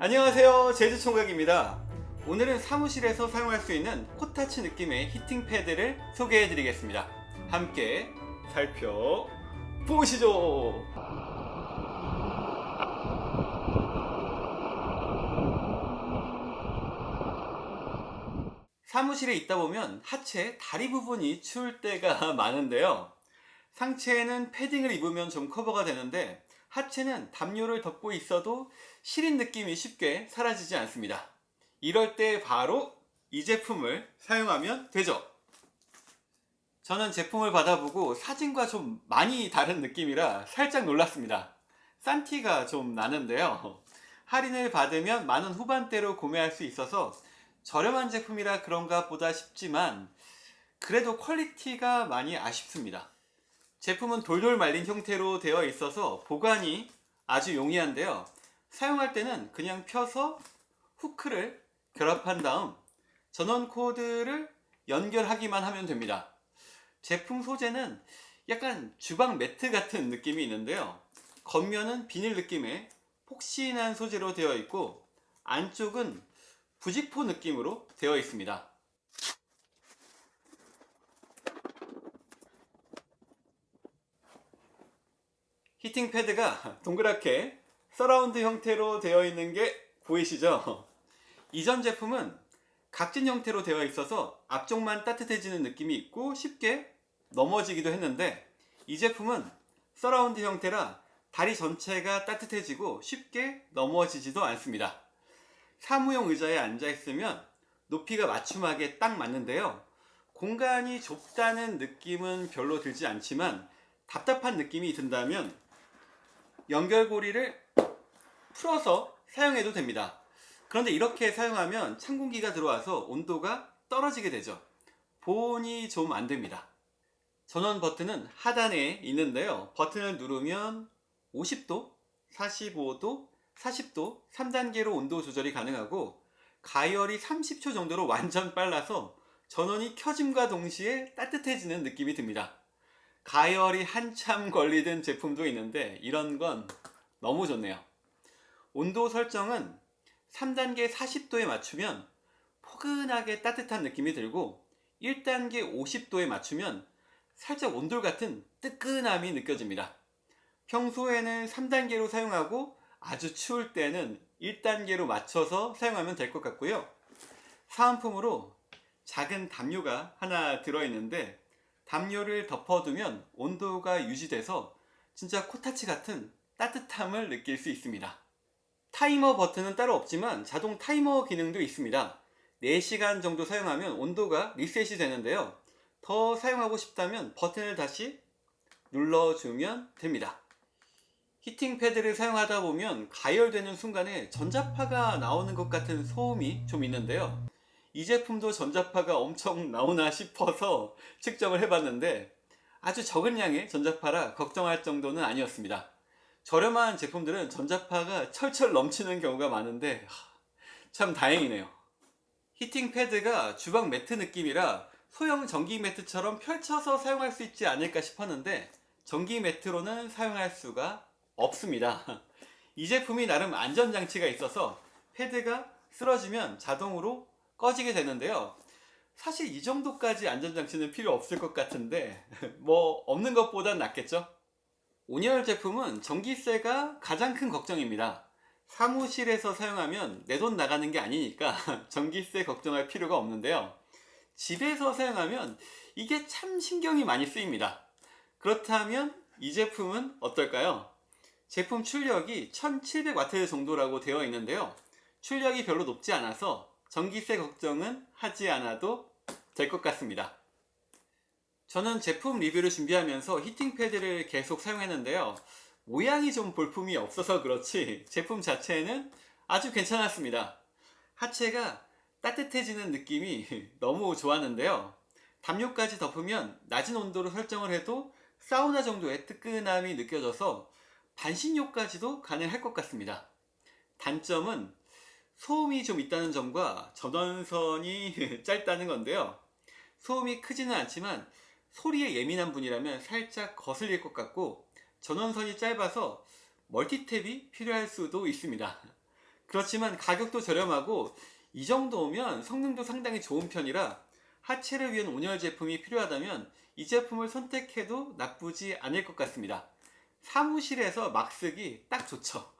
안녕하세요. 제주총각입니다. 오늘은 사무실에서 사용할 수 있는 코타치 느낌의 히팅 패드를 소개해 드리겠습니다. 함께 살펴보시죠. 사무실에 있다 보면 하체 다리 부분이 추울 때가 많은데요. 상체에는 패딩을 입으면 좀 커버가 되는데 하체는 담요를 덮고 있어도 시린 느낌이 쉽게 사라지지 않습니다. 이럴 때 바로 이 제품을 사용하면 되죠. 저는 제품을 받아보고 사진과 좀 많이 다른 느낌이라 살짝 놀랐습니다. 싼 티가 좀 나는데요. 할인을 받으면 만 원 후반대로 구매할 수 있어서 저렴한 제품이라 그런가 보다 싶지만 그래도 quality가 많이 아쉽습니다 제품은 돌돌 말린 형태로 되어 있어서 보관이 아주 용이한데요. 사용할 때는 그냥 펴서 후크를 결합한 다음 전원 코드를 연결하기만 하면 됩니다. 제품 소재는 약간 주방 매트 같은 느낌이 있는데요. 겉면은 비닐 느낌의 폭신한 소재로 되어 있고 안쪽은 부직포 느낌으로 되어 있습니다 heating pad가 동그랗게 서라운드 형태로 되어 있는 게 보이시죠? 이전 제품은 각진 형태로 되어 있어서 앞쪽만 따뜻해지는 느낌이 있고 쉽게 넘어지기도 했는데 이 제품은 서라운드 형태라 다리 전체가 따뜻해지고 쉽게 넘어지지도 않습니다 사무용 의자에 앉아 있으면 높이가 맞춤하게 딱 맞는데요 공간이 좁다는 느낌은 별로 들지 않지만 답답한 느낌이 든다면 연결고리를 풀어서 사용해도 됩니다. 그런데 이렇게 사용하면 찬 공기가 들어와서 온도가 떨어지게 되죠. 보온이 좀 안됩니다. 전원 버튼은 하단에 있는데요. 버튼을 누르면 50도, 45도, 40도 3단계로 온도 조절이 가능하고 가열이 30초 정도로 완전 빨라서 전원이 켜짐과 동시에 따뜻해지는 느낌이 듭니다 가열이 한참 걸리던 제품도 있는데 이런 건 너무 좋네요. 온도 설정은 3단계 40도에 맞추면 포근하게 따뜻한 느낌이 들고 1단계 50도에 맞추면 살짝 온돌 같은 뜨끈함이 느껴집니다. 평소에는 3단계로 사용하고 아주 추울 때는 1단계로 맞춰서 사용하면 될 것 같고요. 사은품으로 작은 담요가 하나 들어있는데 담요를 덮어두면 온도가 유지돼서 진짜 코타츠 같은 따뜻함을 느낄 수 있습니다. 타이머 버튼은 따로 없지만 자동 타이머 기능도 있습니다. 4시간 정도 사용하면 온도가 리셋이 되는데요. 더 사용하고 싶다면 버튼을 다시 눌러주면 됩니다. heating pad를 사용하다 보면 가열되는 순간에 전자파가 나오는 것 같은 소음이 좀 있는데요 이 제품도 전자파가 엄청 나오나 싶어서 측정을 해봤는데 아주 적은 양의 전자파라 걱정할 정도는 아니었습니다. 저렴한 제품들은 전자파가 철철 넘치는 경우가 많은데 참 다행이네요. 히팅 패드가 주방 매트 느낌이라 소형 전기 매트처럼 펼쳐서 사용할 수 있지 않을까 싶었는데 전기 매트로는 사용할 수가 없습니다. 이 제품이 나름 안전장치가 있어서 패드가 쓰러지면 자동으로 꺼지게 되는데요. 사실 이 정도까지 안전장치는 필요 없을 것 같은데 뭐 없는 것보단 낫겠죠? 온열 제품은 전기세가 가장 큰 걱정입니다. 사무실에서 사용하면 내 돈 나가는 게 아니니까 전기세 걱정할 필요가 없는데요. 집에서 사용하면 이게 참 신경이 많이 쓰입니다. 그렇다면 이 제품은 어떨까요? 제품 출력이 1700W 정도라고 되어 있는데요. 출력이 별로 높지 않아서 전기세 걱정은 하지 않아도 될 것 같습니다. 저는 제품 리뷰를 준비하면서 히팅 패드를 계속 사용했는데요. 모양이 좀 볼품이 없어서 그렇지 제품 자체는 아주 괜찮았습니다. 하체가 따뜻해지는 느낌이 너무 좋았는데요. 담요까지 덮으면 낮은 온도로 설정을 해도 사우나 정도의 뜨끈함이 느껴져서 반신욕까지도 가능할 것 같습니다. 단점은 소음이 좀 있다는 점과 전원선이 짧다는 건데요 소음이 크지는 않지만 소리에 예민한 분이라면 살짝 거슬릴 것 같고 전원선이 짧아서 멀티탭이 필요할 수도 있습니다 그렇지만 가격도 저렴하고 이 정도면 성능도 상당히 좋은 편이라 하체를 위한 온열 제품이 필요하다면 이 제품을 선택해도 나쁘지 않을 것 같습니다. 사무실에서 막 쓰기 딱 좋죠. 끝!